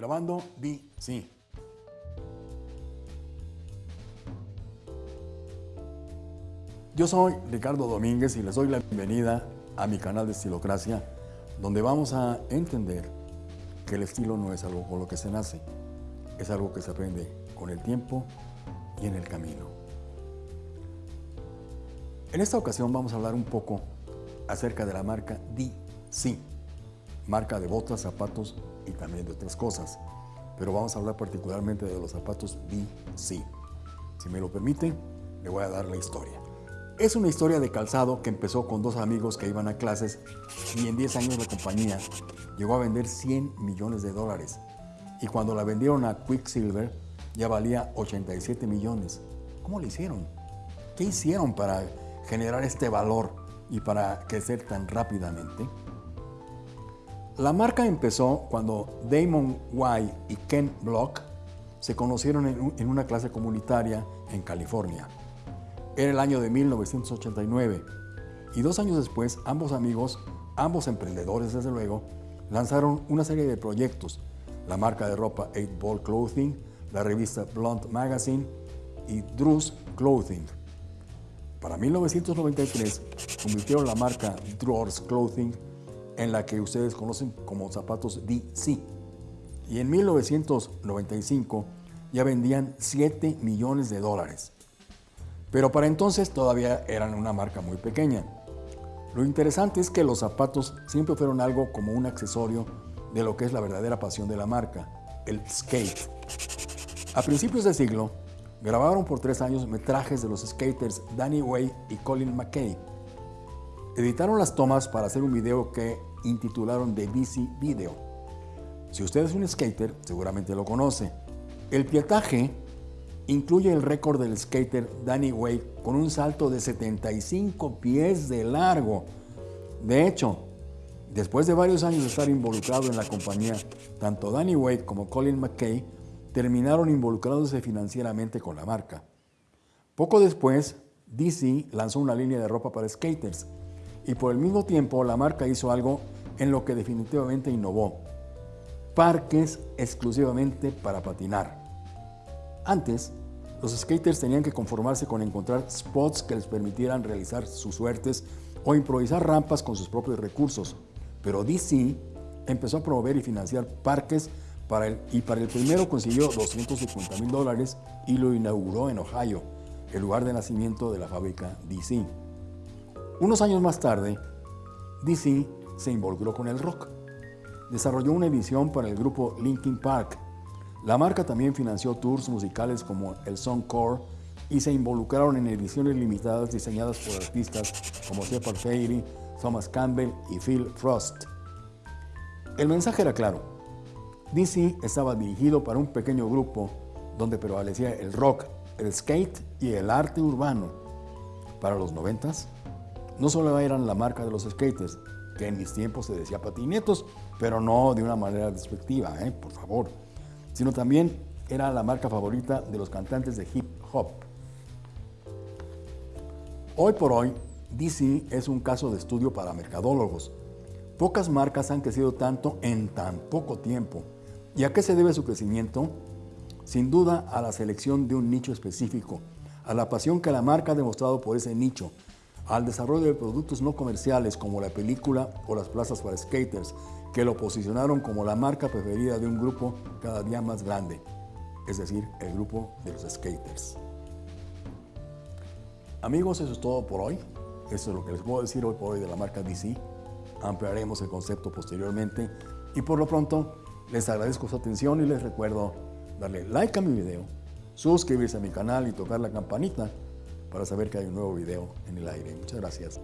Grabando sí. Yo soy Ricardo Domínguez y les doy la bienvenida a mi canal de Estilocracia, donde vamos a entender que el estilo no es algo con lo que se nace, es algo que se aprende con el tiempo y en el camino. En esta ocasión vamos a hablar un poco acerca de la marca DC, marca de botas, zapatos y también de otras cosas. Pero vamos a hablar particularmente de los zapatos DC. Si me lo permiten, le voy a dar la historia. Es una historia de calzado que empezó con dos amigos que iban a clases y en 10 años la compañía llegó a vender 100 millones de dólares. Y cuando la vendieron a Quicksilver ya valía 87 millones. ¿Cómo lo hicieron? ¿Qué hicieron para generar este valor y para crecer tan rápidamente? La marca empezó cuando Damon White y Ken Block se conocieron en una clase comunitaria en California. Era el año de 1989 y dos años después ambos amigos, ambos emprendedores desde luego, lanzaron una serie de proyectos, la marca de ropa 8 Ball Clothing, la revista Blunt Magazine y Drew's Clothing. Para 1993 convirtieron la marca Drawers Clothing en la que ustedes conocen como zapatos DC. Y en 1995 ya vendían 7 millones de dólares. Pero para entonces todavía eran una marca muy pequeña. Lo interesante es que los zapatos siempre fueron algo como un accesorio de lo que es la verdadera pasión de la marca, el skate. A principios de siglo, grabaron por tres años metrajes de los skaters Danny Way y Colin McKay. Editaron las tomas para hacer un video que intitularon The DC Video. Si usted es un skater, seguramente lo conoce. El pietaje incluye el récord del skater Danny Way con un salto de 75 pies de largo. De hecho, después de varios años de estar involucrado en la compañía, tanto Danny Way como Colin McKay terminaron involucrándose financieramente con la marca. Poco después, DC lanzó una línea de ropa para skaters y por el mismo tiempo la marca hizo algo en lo que definitivamente innovó. Parques exclusivamente para patinar. Antes, los skaters tenían que conformarse con encontrar spots que les permitieran realizar sus suertes o improvisar rampas con sus propios recursos, pero DC empezó a promover y financiar parques y para el primero consiguió 250 mil dólares y lo inauguró en Ohio, el lugar de nacimiento de la fábrica DC. Unos años más tarde, DC se involucró con el rock. Desarrolló una edición para el grupo Linkin Park. La marca también financió tours musicales como el Songcore y se involucraron en ediciones limitadas diseñadas por artistas como Shepard Fairey, Thomas Campbell y Phil Frost. El mensaje era claro. DC estaba dirigido para un pequeño grupo donde prevalecía el rock, el skate y el arte urbano. Para los noventas, no solo eran la marca de los skaters, que en mis tiempos se decía patinetos, pero no de una manera despectiva, ¿eh? por favor, sino también era la marca favorita de los cantantes de hip hop. Hoy por hoy, DC es un caso de estudio para mercadólogos. Pocas marcas han crecido tanto en tan poco tiempo. ¿Y a qué se debe su crecimiento? Sin duda a la selección de un nicho específico, a la pasión que la marca ha demostrado por ese nicho, al desarrollo de productos no comerciales como la película o las plazas para skaters, que lo posicionaron como la marca preferida de un grupo cada día más grande, es decir, el grupo de los skaters. Amigos, eso es todo por hoy. Eso es lo que les puedo decir hoy por hoy de la marca DC. Ampliaremos el concepto posteriormente y por lo pronto les agradezco su atención y les recuerdo darle like a mi video, suscribirse a mi canal y tocar la campanita para saber que hay un nuevo video en el aire. Muchas gracias.